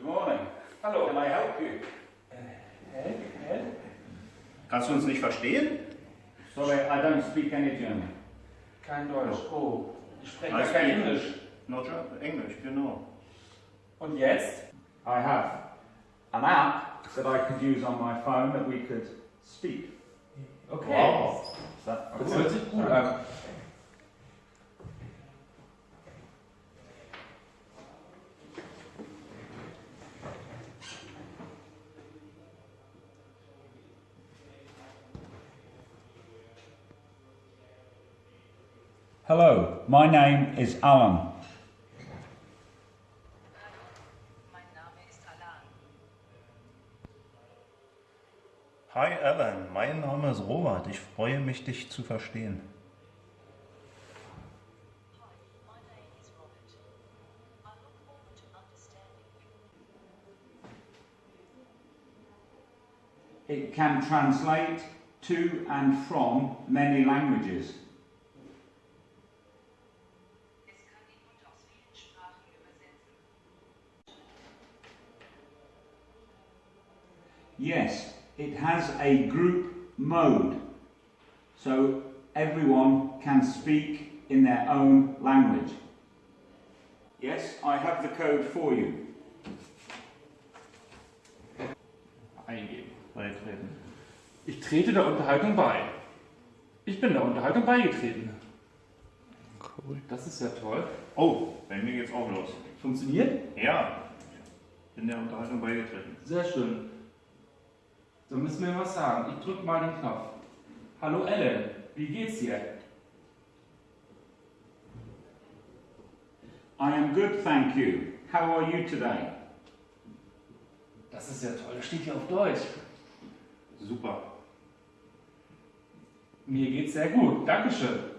Good morning. Hallo. Can I help you? Hä? Hä? Kannst du uns nicht verstehen? Sorry, I don't speak any German. Kein Deutsch. Oh, oh ich spreche Alles gar kein gut. Englisch. No, German, Englisch, genau. Und jetzt? I have an app that I could use on my phone that we could speak. Okay. Wow. Is that Das hört sich gut an. Hello, my name is Alan. Mein Name ist Alan. Hi Alan, mein Name ist Robert. Ich freue mich, dich zu verstehen. My name is Robert. I look forward to understanding. It can translate to and from many languages. Yes, it has a group mode, so everyone can speak in their own language. Yes, I have the code for you. Eingeben. Beitreten. Ich trete der Unterhaltung bei. Ich bin der Unterhaltung beigetreten. Cool. Das ist ja toll. Oh, bei mir geht's auch los. Funktioniert? Ja, bin der Unterhaltung beigetreten. Sehr schön. So müssen wir was sagen. Ich drücke mal den Knopf. Hallo Ellen, wie geht's dir? I am good, thank you. How are you today? Das ist ja toll. Das steht hier auf Deutsch. Super. Mir geht's sehr gut. Dankeschön.